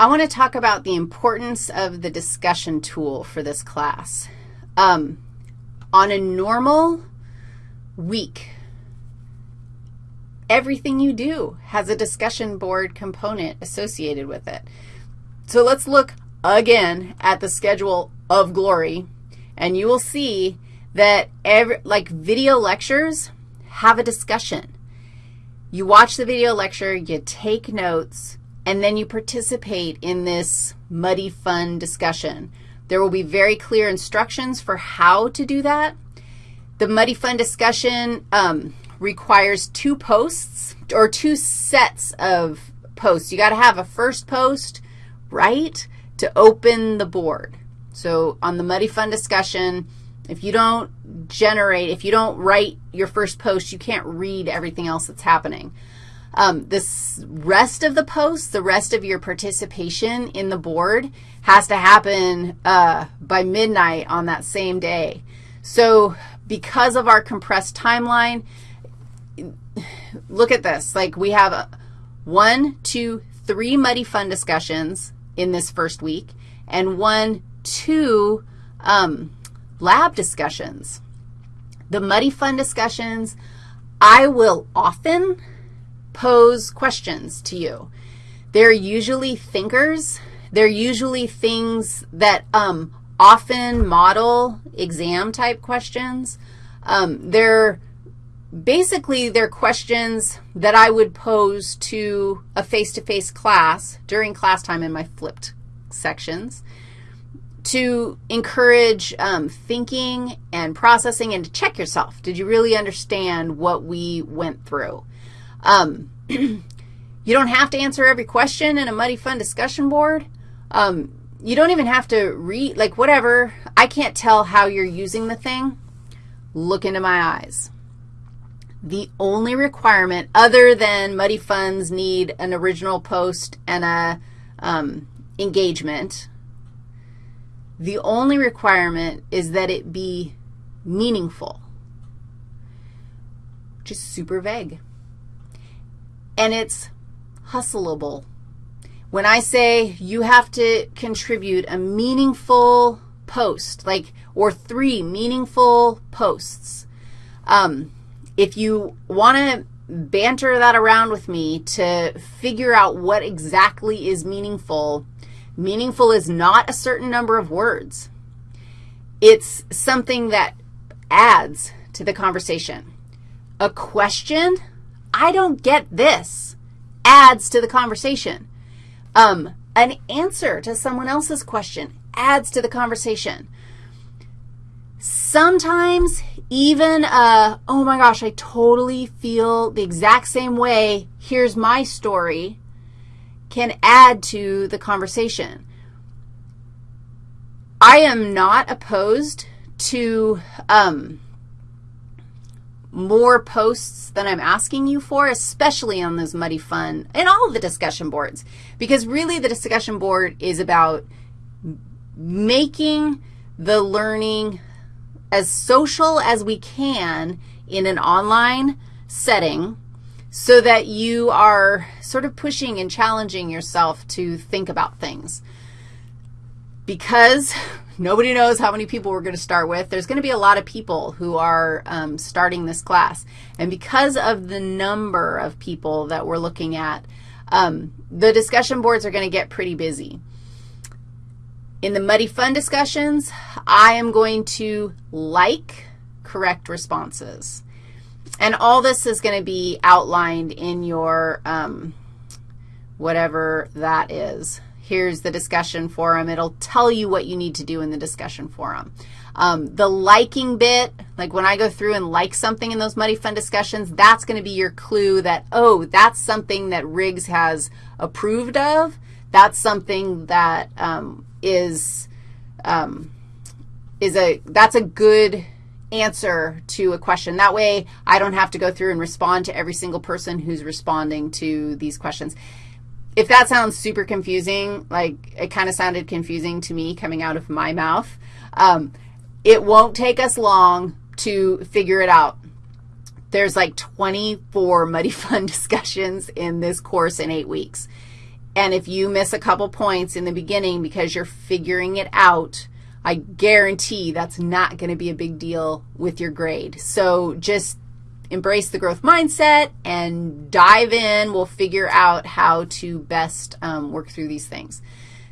I want to talk about the importance of the discussion tool for this class. Um, on a normal week, everything you do has a discussion board component associated with it. So let's look again at the schedule of Glory, and you will see that every, like video lectures have a discussion. You watch the video lecture, you take notes, and then you participate in this muddy fun discussion. There will be very clear instructions for how to do that. The muddy fun discussion um, requires two posts or two sets of posts. You got to have a first post, right, to open the board. So on the muddy fun discussion, if you don't generate, if you don't write your first post, you can't read everything else that's happening. Um, this rest of the posts, the rest of your participation in the board has to happen uh, by midnight on that same day. So because of our compressed timeline, look at this. Like we have a, one, two, three muddy fun discussions in this first week, and one, two um, lab discussions. The muddy fun discussions, I will often pose questions to you. They're usually thinkers. They're usually things that um, often model exam-type questions. Um, they're basically they're questions that I would pose to a face-to-face -face class during class time in my flipped sections to encourage um, thinking and processing and to check yourself. Did you really understand what we went through? Um, you don't have to answer every question in a muddy fun discussion board. Um, you don't even have to read, like whatever. I can't tell how you're using the thing. Look into my eyes. The only requirement other than muddy funds need an original post and a um, engagement, the only requirement is that it be meaningful, which is super vague. And it's hustleable. When I say you have to contribute a meaningful post, like, or three meaningful posts, um, if you want to banter that around with me to figure out what exactly is meaningful, Meaningful is not a certain number of words. It's something that adds to the conversation. A question, I don't get this, adds to the conversation. Um, an answer to someone else's question adds to the conversation. Sometimes even, uh, oh my gosh, I totally feel the exact same way, here's my story, can add to the conversation. I am not opposed to um, more posts than I'm asking you for, especially on those muddy fun and all of the discussion boards, because really the discussion board is about making the learning as social as we can in an online setting so that you are sort of pushing and challenging yourself to think about things. Because nobody knows how many people we're going to start with, there's going to be a lot of people who are um, starting this class. And because of the number of people that we're looking at, um, the discussion boards are going to get pretty busy. In the Muddy Fun discussions, I am going to like correct responses. And all this is going to be outlined in your um, whatever that is. Here's the discussion forum. It'll tell you what you need to do in the discussion forum. Um, the liking bit, like when I go through and like something in those Muddy Fun discussions, that's going to be your clue that, oh, that's something that Riggs has approved of. That's something that um, is um, is a, that's a good answer to a question. That way I don't have to go through and respond to every single person who's responding to these questions. If that sounds super confusing, like it kind of sounded confusing to me coming out of my mouth, um, it won't take us long to figure it out. There's like 24 Muddy Fun discussions in this course in eight weeks. And if you miss a couple points in the beginning because you're figuring it out, I guarantee that's not going to be a big deal with your grade. So just embrace the growth mindset and dive in. We'll figure out how to best um, work through these things.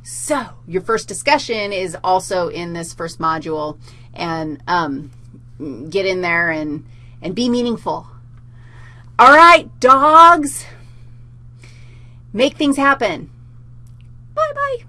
So your first discussion is also in this first module, and um, get in there and, and be meaningful. All right, dogs, make things happen. Bye-bye.